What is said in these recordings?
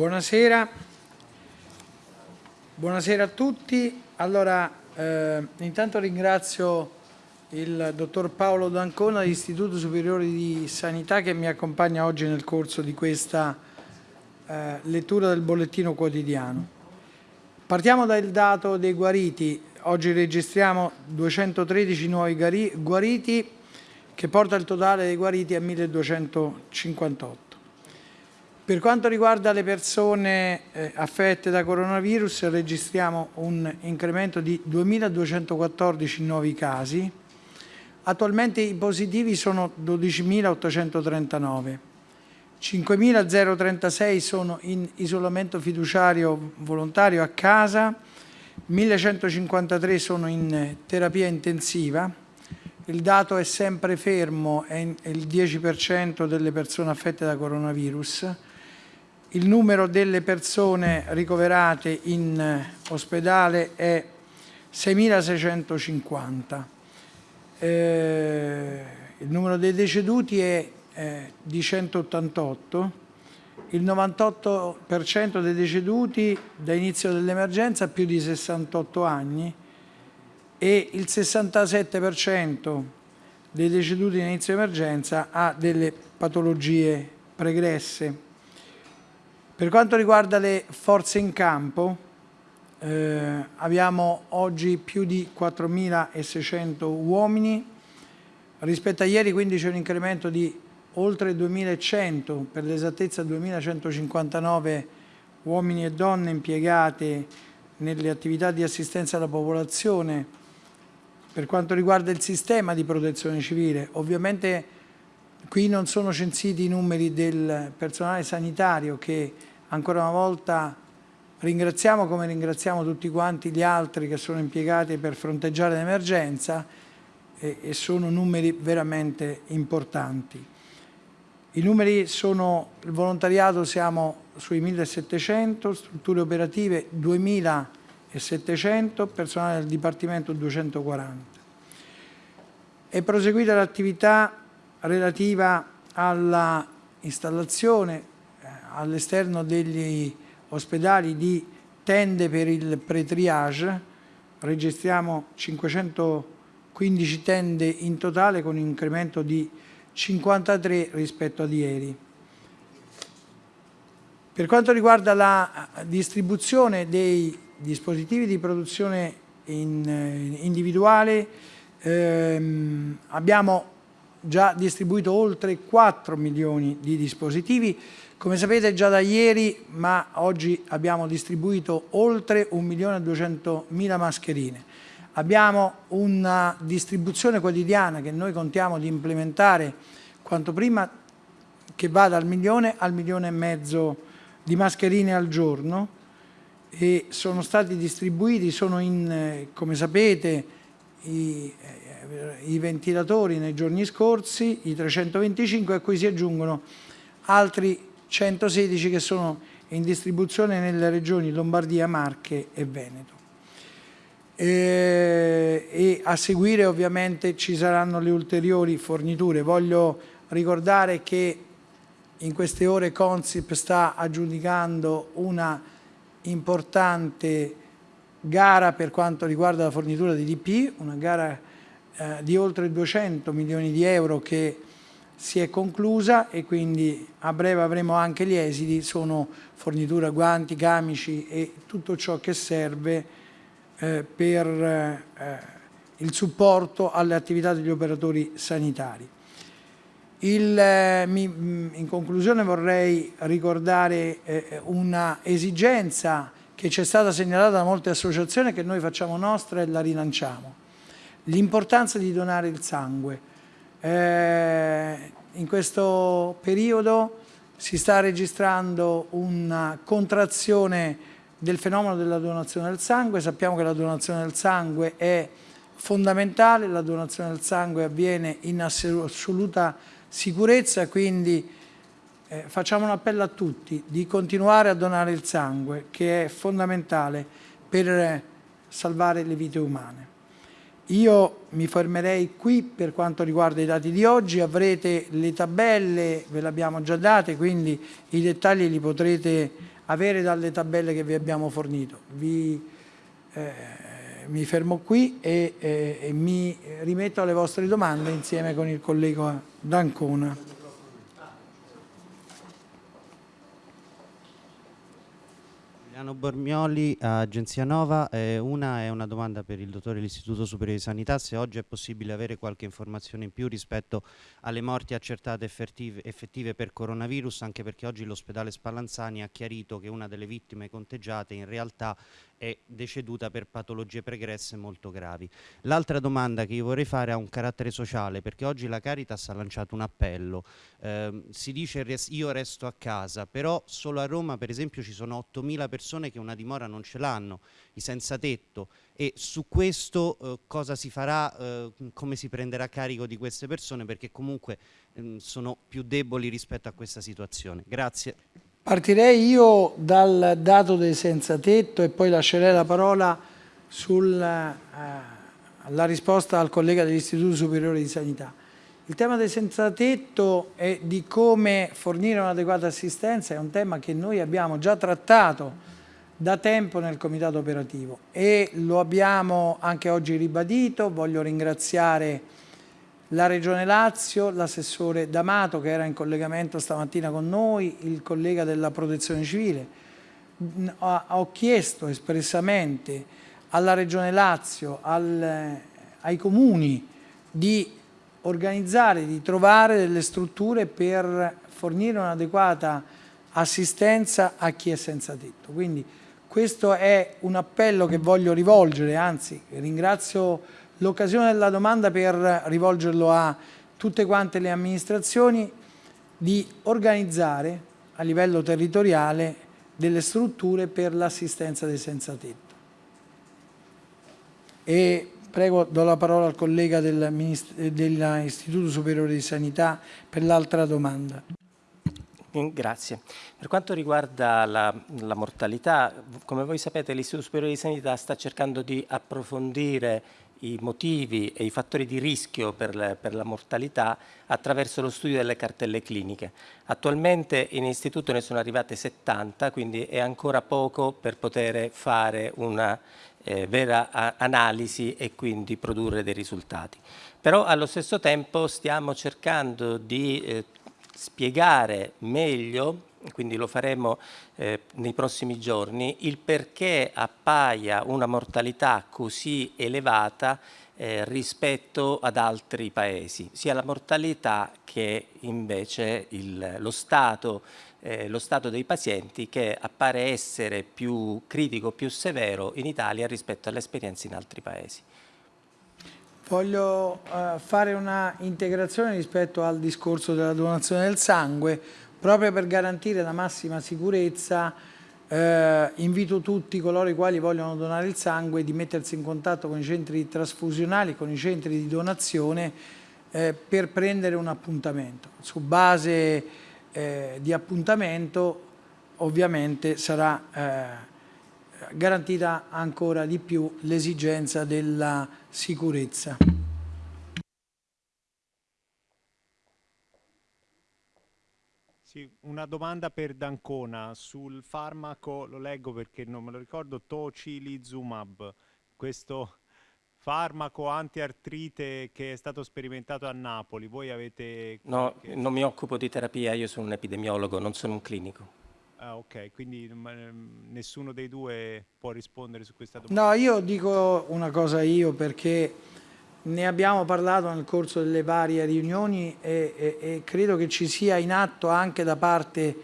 Buonasera. Buonasera a tutti. Allora, eh, intanto ringrazio il dottor Paolo D'Ancona dell'Istituto Superiore di Sanità che mi accompagna oggi nel corso di questa eh, lettura del bollettino quotidiano. Partiamo dal dato dei guariti. Oggi registriamo 213 nuovi guariti che porta il totale dei guariti a 1258. Per quanto riguarda le persone eh, affette da coronavirus registriamo un incremento di 2.214 nuovi casi. Attualmente i positivi sono 12.839. 5.036 sono in isolamento fiduciario volontario a casa, 1.153 sono in terapia intensiva, il dato è sempre fermo, è il 10% delle persone affette da coronavirus, il numero delle persone ricoverate in eh, ospedale è 6.650. Eh, il numero dei deceduti è eh, di 188. Il 98% dei deceduti da inizio dell'emergenza ha più di 68 anni e il 67% dei deceduti in inizio emergenza ha delle patologie pregresse. Per quanto riguarda le forze in campo, eh, abbiamo oggi più di 4.600 uomini, rispetto a ieri quindi c'è un incremento di oltre 2.100, per l'esattezza 2.159 uomini e donne impiegate nelle attività di assistenza alla popolazione per quanto riguarda il sistema di protezione civile. Ovviamente qui non sono censiti i numeri del personale sanitario che ancora una volta ringraziamo come ringraziamo tutti quanti gli altri che sono impiegati per fronteggiare l'emergenza e, e sono numeri veramente importanti. I numeri sono, il volontariato siamo sui 1700, strutture operative 2700, personale del Dipartimento 240. È proseguita l'attività relativa alla installazione all'esterno degli ospedali di tende per il pre-triage, registriamo 515 tende in totale con un incremento di 53 rispetto ad ieri. Per quanto riguarda la distribuzione dei dispositivi di produzione in, eh, individuale, ehm, abbiamo già distribuito oltre 4 milioni di dispositivi, come sapete già da ieri, ma oggi abbiamo distribuito oltre 1.200.000 mascherine. Abbiamo una distribuzione quotidiana che noi contiamo di implementare quanto prima che va dal milione al milione e mezzo di mascherine al giorno e sono stati distribuiti, sono in, come sapete, i, i ventilatori nei giorni scorsi, i 325 a cui si aggiungono altri 116 che sono in distribuzione nelle regioni Lombardia, Marche e Veneto. E, e a seguire ovviamente ci saranno le ulteriori forniture. Voglio ricordare che in queste ore Consip sta aggiudicando una importante gara per quanto riguarda la fornitura di DP, una gara eh, di oltre 200 milioni di euro che si è conclusa e quindi a breve avremo anche gli esiti, sono fornitura guanti, camici e tutto ciò che serve eh, per eh, il supporto alle attività degli operatori sanitari. Il, eh, mi, in conclusione vorrei ricordare eh, una esigenza che ci è stata segnalata da molte associazioni che noi facciamo nostra e la rilanciamo. L'importanza di donare il sangue. Eh, in questo periodo si sta registrando una contrazione del fenomeno della donazione del sangue, sappiamo che la donazione del sangue è fondamentale, la donazione del sangue avviene in assoluta sicurezza, quindi eh, facciamo un appello a tutti di continuare a donare il sangue che è fondamentale per salvare le vite umane. Io mi fermerei qui per quanto riguarda i dati di oggi, avrete le tabelle, ve le abbiamo già date, quindi i dettagli li potrete avere dalle tabelle che vi abbiamo fornito. Vi, eh, mi fermo qui e, eh, e mi rimetto alle vostre domande insieme con il collega D'Ancona. Giuliano Bormioli, Agenzia Nova. Eh, una è una domanda per il dottore dell'Istituto Superiore di Sanità, se oggi è possibile avere qualche informazione in più rispetto alle morti accertate effettive, effettive per coronavirus, anche perché oggi l'ospedale Spallanzani ha chiarito che una delle vittime conteggiate in realtà è deceduta per patologie pregresse molto gravi. L'altra domanda che io vorrei fare ha un carattere sociale, perché oggi la Caritas ha lanciato un appello. Eh, si dice io resto a casa, però solo a Roma per esempio ci sono 8.000 persone che una dimora non ce l'hanno, i senza tetto, e su questo eh, cosa si farà, eh, come si prenderà carico di queste persone, perché comunque ehm, sono più deboli rispetto a questa situazione. Grazie. Partirei io dal dato dei senza tetto e poi lascerei la parola sulla eh, risposta al collega dell'Istituto Superiore di Sanità. Il tema dei senza tetto e di come fornire un'adeguata assistenza è un tema che noi abbiamo già trattato da tempo nel comitato operativo e lo abbiamo anche oggi ribadito. Voglio ringraziare la Regione Lazio, l'assessore D'Amato che era in collegamento stamattina con noi, il collega della Protezione Civile. Ho chiesto espressamente alla Regione Lazio, al, ai comuni di organizzare, di trovare delle strutture per fornire un'adeguata assistenza a chi è senza tetto. Quindi questo è un appello che voglio rivolgere, anzi ringrazio l'occasione della domanda per rivolgerlo a tutte quante le amministrazioni di organizzare a livello territoriale delle strutture per l'assistenza dei senza tetto. E prego, do la parola al collega dell'Istituto Superiore di Sanità per l'altra domanda. Grazie. Per quanto riguarda la, la, mortalità, come voi sapete l'Istituto Superiore di Sanità sta cercando di approfondire i motivi e i fattori di rischio per, le, per, la mortalità attraverso lo studio delle cartelle cliniche. Attualmente in istituto ne sono arrivate 70, quindi è ancora poco per poter fare una eh, vera analisi e quindi produrre dei risultati. Però allo stesso tempo stiamo cercando di eh, spiegare meglio quindi lo faremo eh, nei prossimi giorni, il perché appaia una mortalità così elevata eh, rispetto ad altri paesi, sia la mortalità che invece il, lo, stato, eh, lo stato dei pazienti che appare essere più critico, più severo in Italia rispetto alle esperienze in altri paesi. Voglio uh, fare una integrazione rispetto al discorso della donazione del sangue, Proprio per garantire la massima sicurezza eh, invito tutti coloro i quali vogliono donare il sangue di mettersi in contatto con i centri trasfusionali, con i centri di donazione eh, per prendere un appuntamento. Su base eh, di appuntamento ovviamente sarà eh, garantita ancora di più l'esigenza della sicurezza. Sì, una domanda per Dancona sul farmaco, lo leggo perché non me lo ricordo, tocilizumab, questo farmaco antiartrite che è stato sperimentato a Napoli. Voi avete... No, non mi occupo di terapia, io sono un epidemiologo, non sono un clinico. Ah, ok, quindi mm, nessuno dei due può rispondere su questa domanda? No, io dico una cosa io perché ne abbiamo parlato nel corso delle varie riunioni e, e, e credo che ci sia in atto anche da parte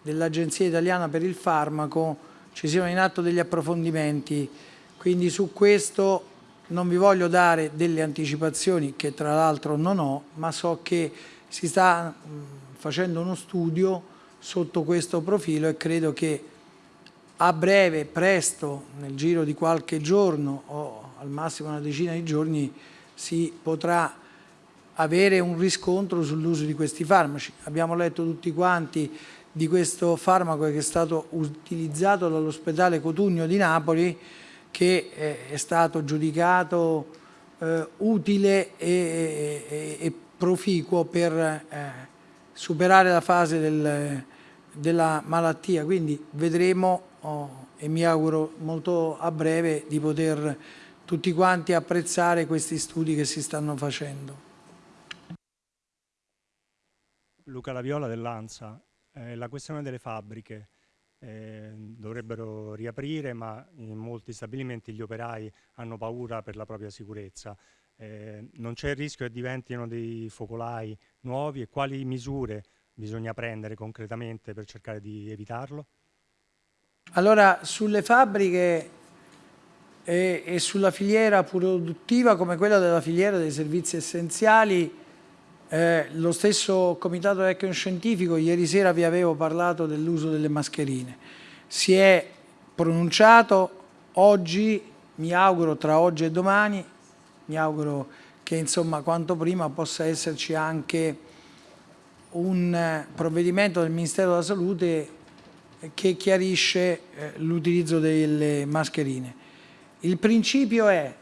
dell'Agenzia Italiana per il Farmaco, ci siano in atto degli approfondimenti, quindi su questo non vi voglio dare delle anticipazioni che tra l'altro non ho, ma so che si sta facendo uno studio sotto questo profilo e credo che a breve, presto, nel giro di qualche giorno o al massimo una decina di giorni si potrà avere un riscontro sull'uso di questi farmaci. Abbiamo letto tutti quanti di questo farmaco che è stato utilizzato dall'ospedale Cotugno di Napoli che eh, è stato giudicato eh, utile e, e, e, proficuo per eh, superare la fase del, della malattia, quindi vedremo oh, e mi auguro molto a breve di poter tutti quanti apprezzare questi studi che si stanno facendo. Luca Laviola dell'ANSA, eh, la questione delle fabbriche eh, dovrebbero riaprire ma in molti stabilimenti gli operai hanno paura per la propria sicurezza. Eh, non c'è il rischio che diventino dei focolai nuovi e quali misure bisogna prendere concretamente per cercare di evitarlo? Allora, sulle fabbriche e, e, sulla filiera produttiva come quella della filiera dei servizi essenziali, eh, lo stesso Comitato Tecnico Scientifico, ieri sera vi avevo parlato dell'uso delle mascherine, si è pronunciato oggi, mi auguro tra oggi e domani, mi auguro che insomma quanto prima possa esserci anche un eh, provvedimento del Ministero della Salute che chiarisce eh, l'utilizzo delle mascherine. Il principio è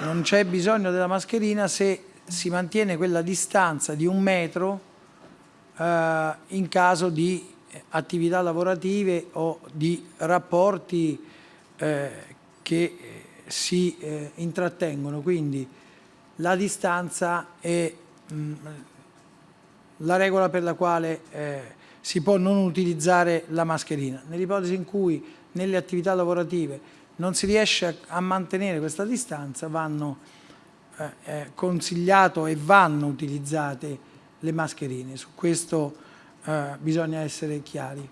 non c'è bisogno della mascherina se si mantiene quella distanza di un metro eh, in caso di attività lavorative o di rapporti eh, che si eh, intrattengono. Quindi la distanza è mh, mm, la regola per la quale eh, si può non utilizzare la mascherina. Nell'ipotesi in cui nelle attività lavorative non si riesce a, a mantenere questa distanza vanno eh, eh, consigliato e vanno utilizzate le mascherine. Su questo eh, bisogna essere chiari.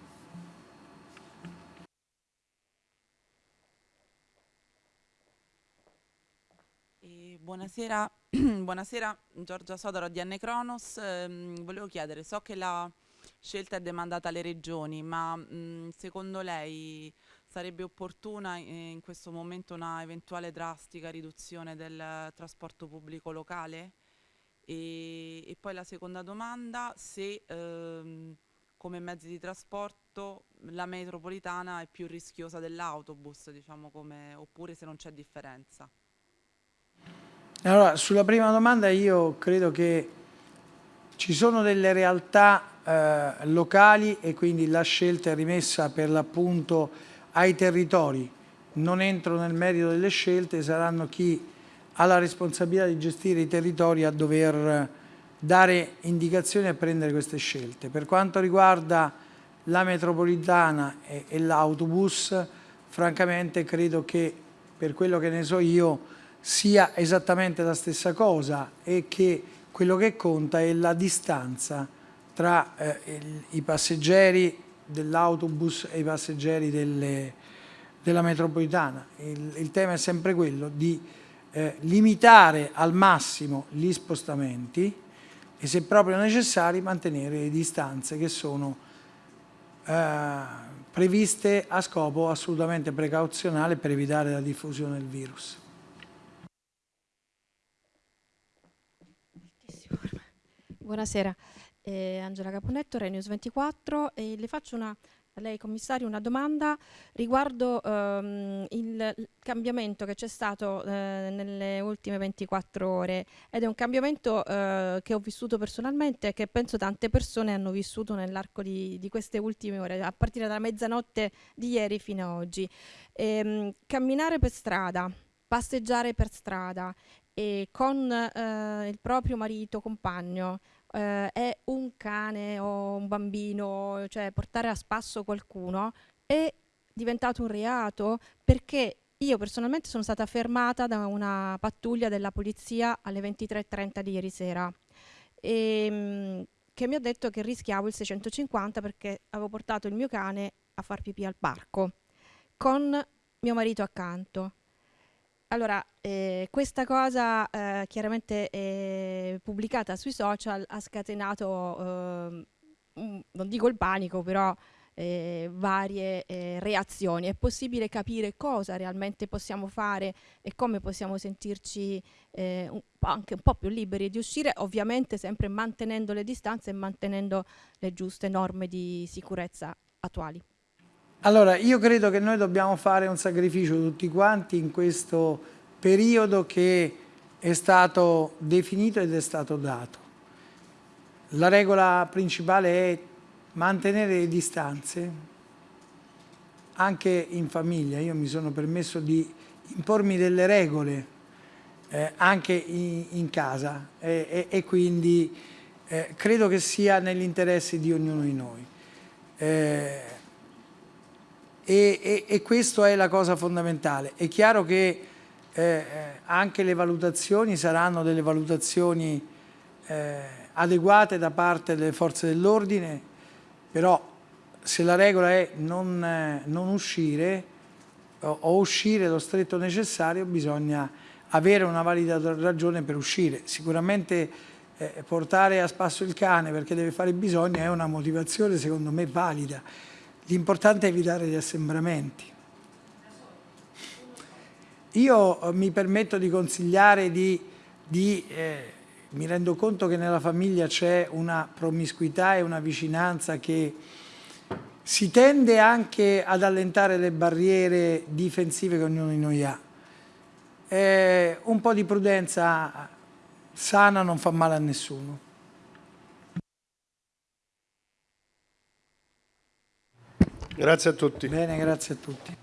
Buonasera, buonasera, Giorgia Sodaro di Anne Cronos. Eh, volevo chiedere, so che la scelta è demandata alle regioni, ma mh, secondo lei sarebbe opportuna eh, in questo momento una eventuale drastica riduzione del trasporto pubblico locale? E, e poi la seconda domanda, se ehm, come mezzi di trasporto la metropolitana è più rischiosa dell'autobus, diciamo oppure se non c'è differenza. Allora, sulla prima domanda io credo che ci sono delle realtà eh, locali e quindi la scelta è rimessa per l'appunto ai territori, non entro nel merito delle scelte, saranno chi ha la responsabilità di gestire i territori a dover dare indicazioni e prendere queste scelte. Per quanto riguarda la metropolitana e, e l'autobus, francamente credo che per quello che ne so io sia esattamente la stessa cosa e che quello che conta è la distanza tra eh, il, i passeggeri dell'autobus e i passeggeri delle, della metropolitana. Il, il, tema è sempre quello di eh, limitare al massimo gli spostamenti e se proprio necessari mantenere le distanze che sono eh, previste a scopo assolutamente precauzionale per evitare la diffusione del virus. Buonasera eh, Angela Caponetto, Renews 24 e le faccio una, a lei commissario una domanda riguardo ehm, il, cambiamento che c'è stato eh, nelle ultime 24 ore ed è un cambiamento eh, che ho vissuto personalmente e che penso tante persone hanno vissuto nell'arco di, di, queste ultime ore, a partire dalla mezzanotte di ieri fino ad oggi. Ehm, camminare per strada, passeggiare per strada e con eh, il proprio marito, compagno, eh, è un cane o un bambino, cioè portare a spasso qualcuno, è diventato un reato perché io personalmente sono stata fermata da una pattuglia della polizia alle 23.30 di ieri sera e, ehm, che mi ha detto che rischiavo il 650 perché avevo portato il mio cane a far pipì al parco con mio marito accanto. Allora, eh, questa cosa eh, chiaramente eh, pubblicata sui social ha scatenato, ehm, non dico il panico, però eh, varie eh, reazioni. È possibile capire cosa realmente possiamo fare e come possiamo sentirci eh, un anche un po' più liberi di uscire, ovviamente sempre mantenendo le distanze e mantenendo le giuste norme di sicurezza attuali. Allora, io credo che noi dobbiamo fare un sacrificio tutti quanti in questo periodo che è stato definito ed è stato dato. La regola principale è mantenere le distanze anche in famiglia. Io mi sono permesso di impormi delle regole eh, anche in, in casa e, e, e quindi eh, credo che sia nell'interesse di ognuno di noi. Eh, e, e, questa è la cosa fondamentale. È chiaro che eh, anche le valutazioni saranno delle valutazioni eh, adeguate da parte delle forze dell'ordine, però se la regola è non, eh, non uscire o, o, uscire lo stretto necessario bisogna avere una valida ragione per uscire. Sicuramente eh, portare a spasso il cane perché deve fare bisogno è una motivazione secondo me valida. L'importante è evitare gli assembramenti. Io eh, mi permetto di consigliare di, di eh, mi rendo conto che nella famiglia c'è una promiscuità e una vicinanza che si tende anche ad allentare le barriere difensive che ognuno di noi ha. Eh, un po' di prudenza sana non fa male a nessuno. Grazie a tutti. Bene, grazie a tutti.